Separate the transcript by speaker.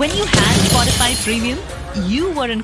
Speaker 1: When you had Spotify Premium, you were in